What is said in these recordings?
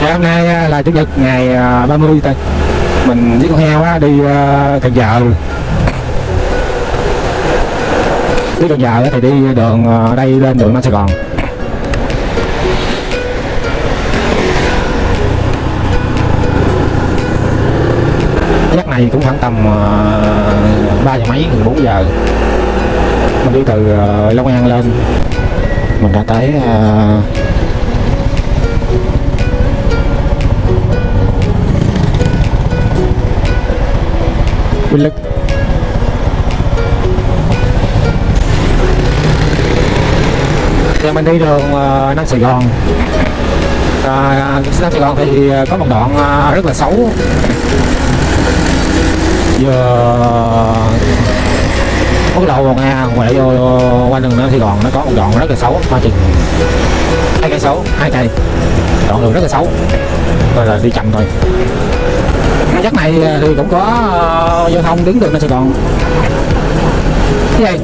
Dạ, hôm nay à, là chủ nhật ngày à, 30 tây mình với con heo á, đi à, Cần Giờ đi Cần Giờ thì đi đường đây lên đường Nam Sài Gòn. Giấc này cũng khoảng tầm uh, 3 giờ mấy gần 4 giờ. Mình đi từ Long An lên. Mình đã tới uh, Vinh Lực Giờ mình đi đường uh, Nam Sài Gòn. À, Nam Sài Gòn thì ờ, có một đoạn uh, rất là xấu. Vừa bắt đầu vào Nga ngoài vô qua đường Nam Sài Gòn nó có một đoạn rất là xấu qua chừng hai cây xấu hai cây. Đoạn đường rất là xấu. Rồi là đi chậm thôi chắc này ờ, thì cũng có ờ, uh, giao thông đứng đường Nam Sài Gòn. Cái gì?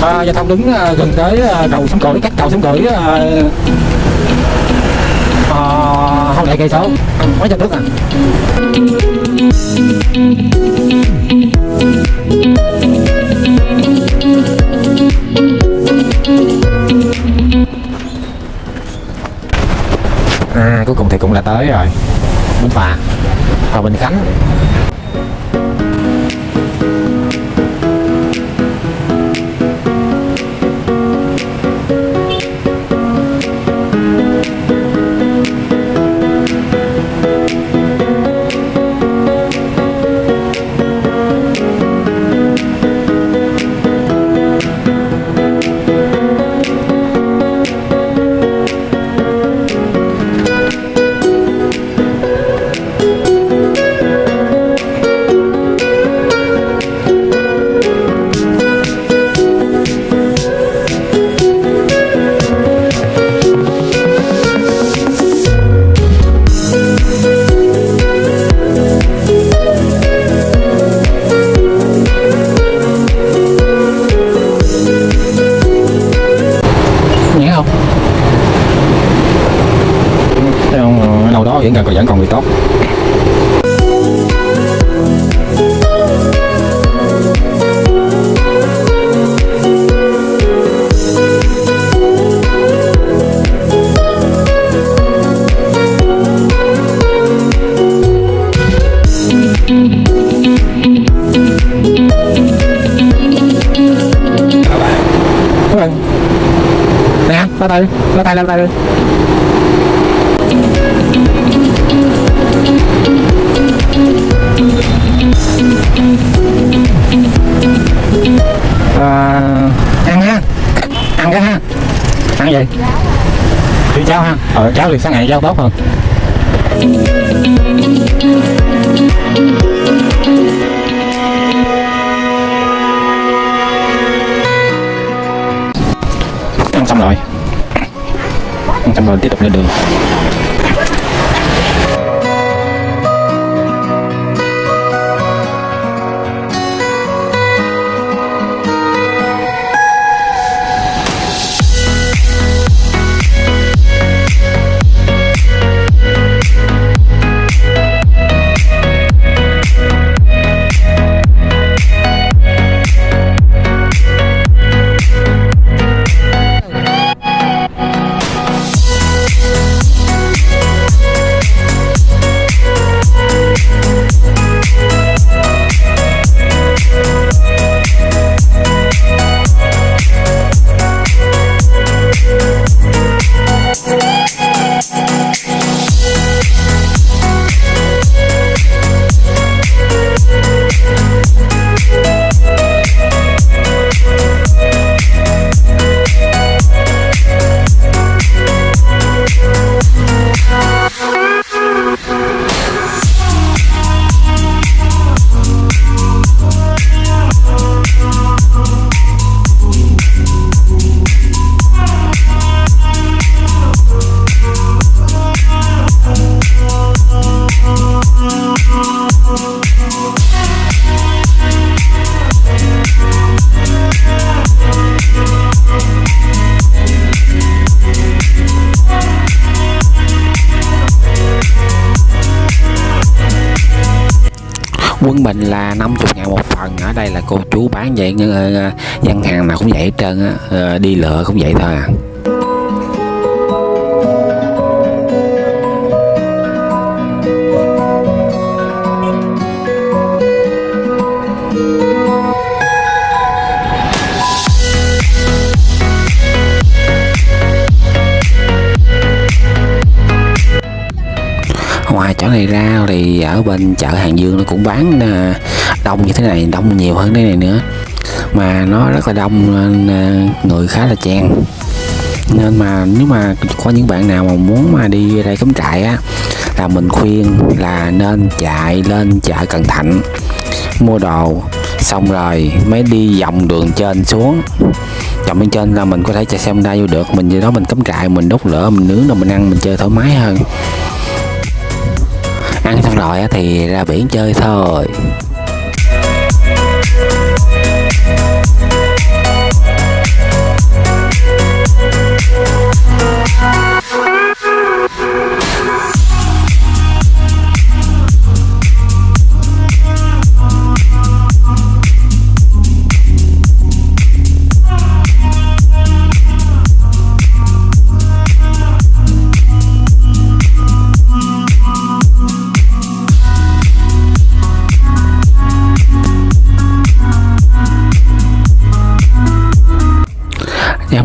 Ờ, à, giao thông đứng uh, gần tới uh, cầu sông cổi cách cầu sông cổi không lại cây số? Mấy trăm thước à à? Cuối cùng thì cũng là tới rồi. Bến phà. Và bình khánh. Ở đâu đó còn vẫn còn bị tốt nè la tay đi, la tay la tay đi. Cháo ha. Ờ. Cháo thì sáng ngày cháo tốt hơn. Ăn xong rồi. Ăn xong rồi tiếp tục lên đường quân Bình là 50 ngàn một phần ở đây là cô chú bán vậy ờ, ờ, gian hàng nào cũng vậy hết trơn á ờ, đi lựa cũng vậy thôi à. Ngoài chỗ này ra thì ở bên chợ Hàng Dương nó cũng bán à, đông như thế này, đông nhiều hơn thế này nữa. Mà nó rất là đông nên à, người khá là chen nên mà nếu mà có những bạn nào mà muốn mà đi đây cắm trại á, là mình khuyên là nên chạy lên chợ Cần Thạnh, mua đồ, xong rồi mới đi vòng đường trên xuống. Vòng bên trên là mình có thể chạy xe Honda vô được, mình gì đó mình cắm trại, mình đốt lửa, mình nướng rồi mình ăn, mình chơi thoải mái hơn ăn xong rồi thì ra biển chơi thôi.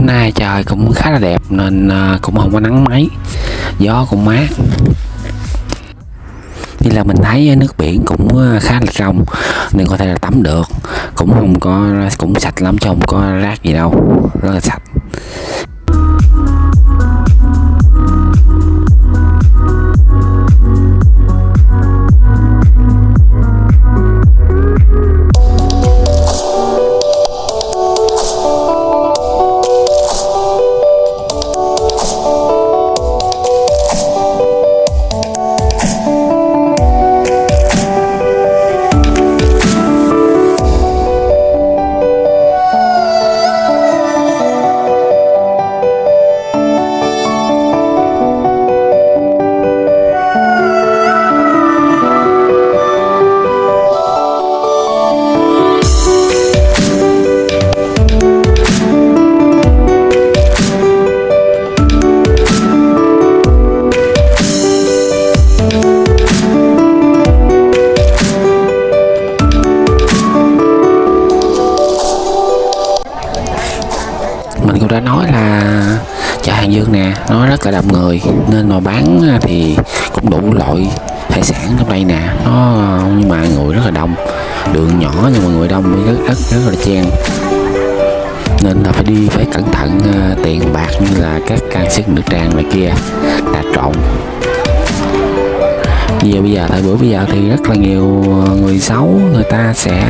Hôm nay trời cũng khá là đẹp nên à, cũng không có nắng mấy gió cũng mát. Như là mình thấy nước biển cũng à, khá là trong, nên có thể là tắm được. Cũng không có, cũng sạch lắm chứ không có rác gì đâu, rất là sạch. Nó rất người. Nên mà bán à, thì cũng đủ loại hải sản trong đây nè. Nó nhưng mà người rất là đông. Đường nhỏ nhưng mà người đông rất rất rất là chen. Nên là phải đi phải cẩn thận uh, tiền bạc như là các can sức nữ trang này kia đã trộn. Giờ bây giờ thời buổi bây giờ thì rất là nhiều người xấu người ta sẽ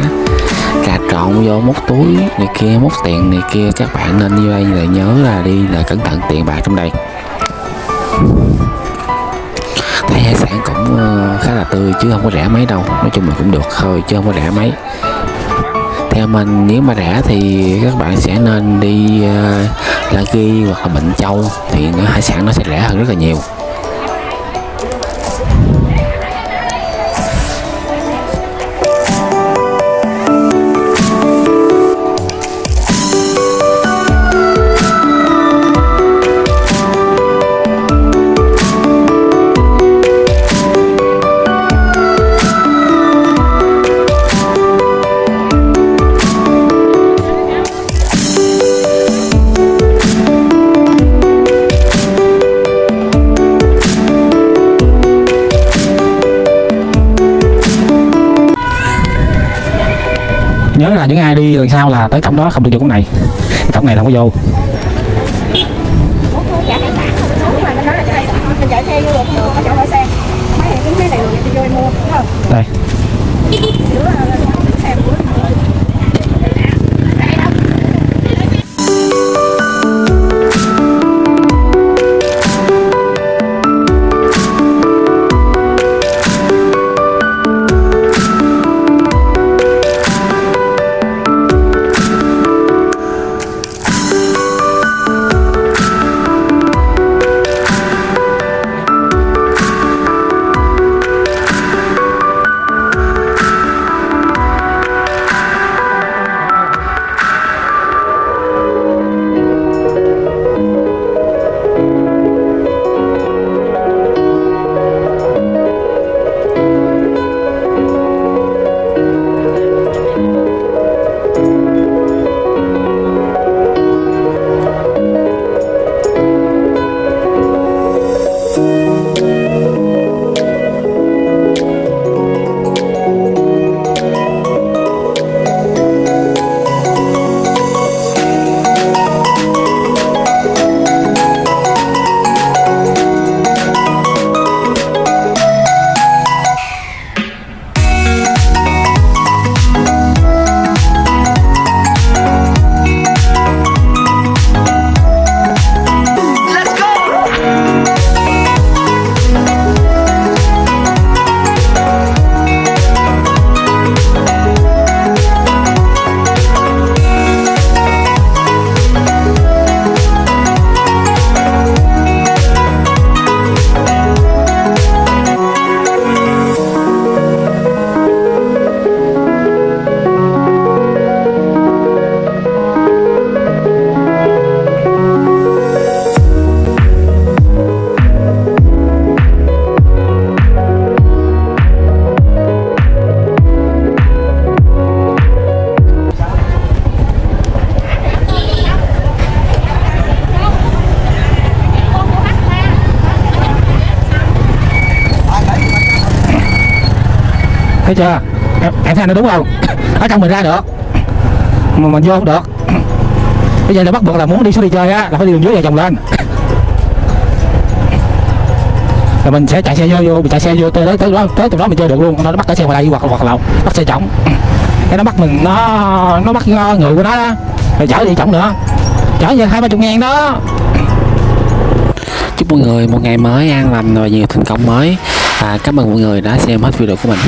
cà trộn vô móc túi này kia móc tiền này kia. Các bạn nên như đây là nhớ là đi là cẩn thận tiền bạc trong đây thấy hải sản cũng ờ, khá là tươi chứ không có rẻ mấy đâu. Nói chung là cũng được thôi chứ không có rẻ mấy. Theo mình nếu mà rẻ thì các bạn sẽ nên đi uh, La Ghi hoặc là Bệnh Châu thì nó hải sản nó sẽ rẻ hơn rất là nhiều. Nhớ là những ai đi lần sau là tới cổng đó không được vô cổng này cổng này không có vô. Chưa? Em, em thấy nó đúng không? Ở trong mình ra được. Mà mình vô không được. Bây giờ là bắt buộc là muốn đi xuống đi chơi á là phải đi đường dưới và chồng lên. Là mình sẽ chạy xe vô vô mình chạy xe vô tới tới tới đó tới từ đó mình chơi được luôn. Nó bắt cái xe ngoài đây hoặc hoặc là bắt xe trọng cái nó bắt mình nó nó bắt ờ, người của nó đó. Rồi chở đi trọng nữa. Chở về hai ba chục ngàn đó. Chúc mọi người một ngày mới an lành và nhiều thành công mới. À, cảm ơn mọi người đã xem hết video của mình.